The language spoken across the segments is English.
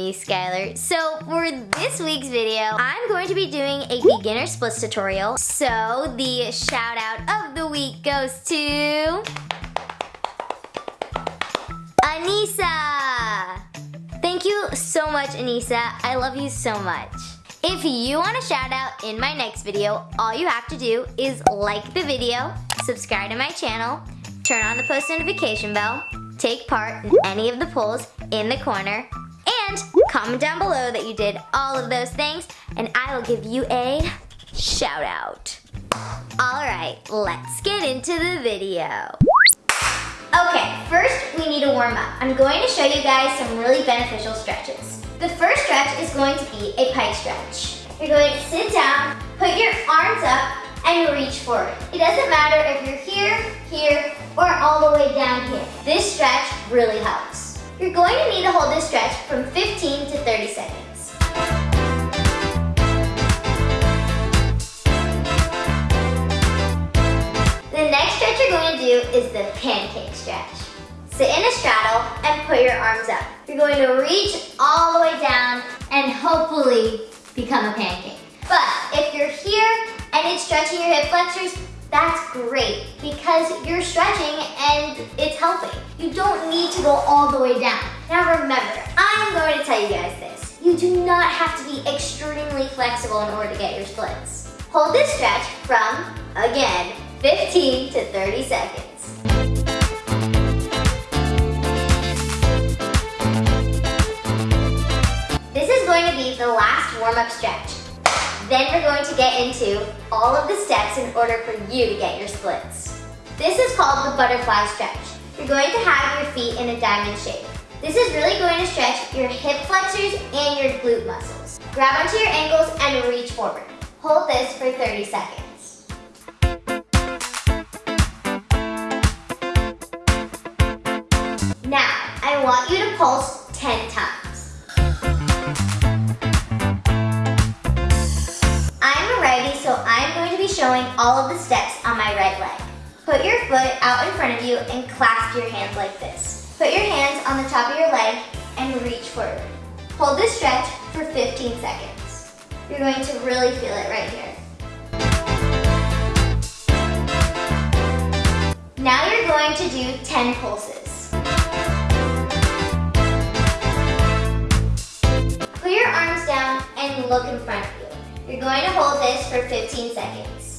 me, Skylar. So for this week's video, I'm going to be doing a beginner splits tutorial. So the shout out of the week goes to... Anissa! Thank you so much, Anissa. I love you so much. If you want a shout out in my next video, all you have to do is like the video, subscribe to my channel, turn on the post notification bell, take part in any of the polls in the corner, comment down below that you did all of those things, and I will give you a shout out. All right, let's get into the video. Okay, first we need to warm up. I'm going to show you guys some really beneficial stretches. The first stretch is going to be a pike stretch. You're going to sit down, put your arms up, and reach forward. It doesn't matter if you're here, here, or all the way down here. This stretch really helps. You're going to need to hold this stretch from 15 to 30 seconds. The next stretch you're going to do is the pancake stretch. Sit in a straddle and put your arms up. You're going to reach all the way down and hopefully become a pancake. But if you're here and it's stretching your hip flexors, that's great because you're stretching and it's helping. You don't need to go all the way down. Now remember, I'm going to tell you guys this. You do not have to be extremely flexible in order to get your splits. Hold this stretch from, again, 15 to 30 seconds. This is going to be the last warm-up stretch. Then we're going to get into all of the steps in order for you to get your splits. This is called the butterfly stretch. You're going to have your feet in a diamond shape. This is really going to stretch your hip flexors and your glute muscles. Grab onto your ankles and reach forward. Hold this for 30 seconds. Now, I want you to pulse showing all of the steps on my right leg. Put your foot out in front of you and clasp your hands like this. Put your hands on the top of your leg and reach forward. Hold this stretch for 15 seconds. You're going to really feel it right here. Now you're going to do 10 pulses. Put your arms down and look in front of you. You're going to hold this for 15 seconds.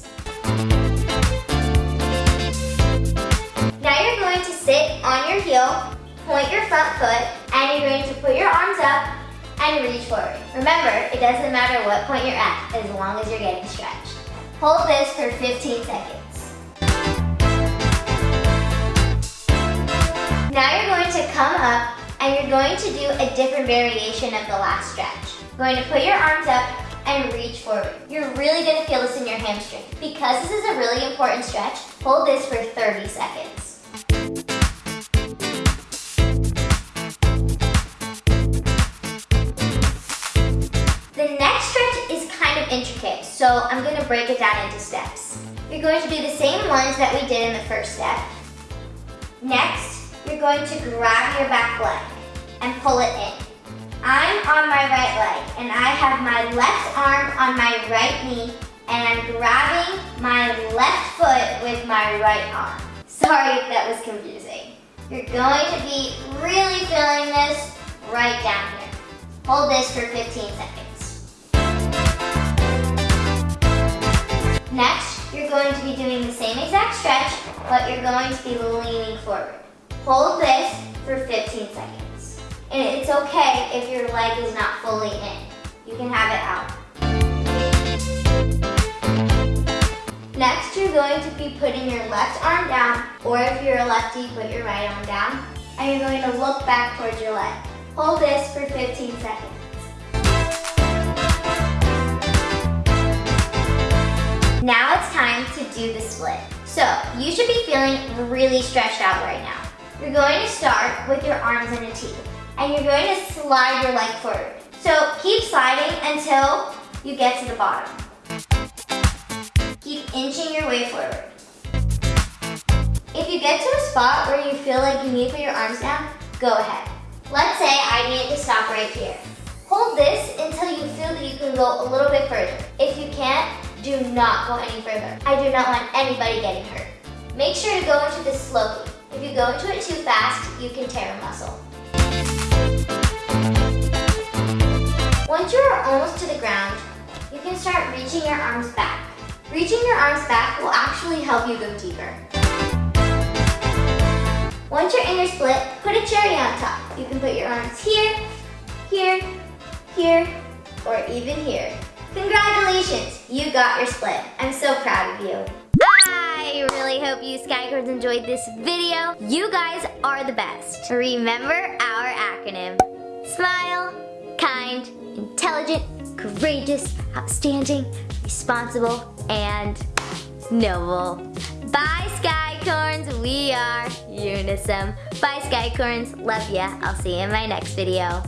Point your front foot, and you're going to put your arms up and reach forward. Remember, it doesn't matter what point you're at, as long as you're getting stretched. Hold this for 15 seconds. Now you're going to come up and you're going to do a different variation of the last stretch. You're going to put your arms up and reach forward. You're really gonna feel this in your hamstring. Because this is a really important stretch, hold this for 30 seconds. So I'm gonna break it down into steps. You're going to do the same ones that we did in the first step. Next, you're going to grab your back leg and pull it in. I'm on my right leg and I have my left arm on my right knee and I'm grabbing my left foot with my right arm. Sorry if that was confusing. You're going to be really feeling this right down here. Hold this for 15 seconds. Next, you're going to be doing the same exact stretch, but you're going to be leaning forward. Hold this for 15 seconds. And it's okay if your leg is not fully in. You can have it out. Next, you're going to be putting your left arm down, or if you're a lefty, put your right arm down, and you're going to look back towards your leg. Hold this for 15 seconds. Do the split. So, you should be feeling really stretched out right now. You're going to start with your arms in a T, and you're going to slide your leg forward. So, keep sliding until you get to the bottom. Keep inching your way forward. If you get to a spot where you feel like you need to put your arms down, go ahead. Let's say I need to stop right here. Hold this until you feel that you can go a little bit further. If you can't, do not go any further. I do not want anybody getting hurt. Make sure to go into this slowly. If you go into it too fast, you can tear a muscle. Once you are almost to the ground, you can start reaching your arms back. Reaching your arms back will actually help you go deeper. Once you're in your split, put a cherry on top. You can put your arms here, here, here, or even here. You got your split. I'm so proud of you. I really hope you Skycorns enjoyed this video. You guys are the best. Remember our acronym. Smile, kind, intelligent, courageous, outstanding, responsible, and noble. Bye, Skycorns. We are Unisum. Bye, Skycorns. Love ya. I'll see you in my next video.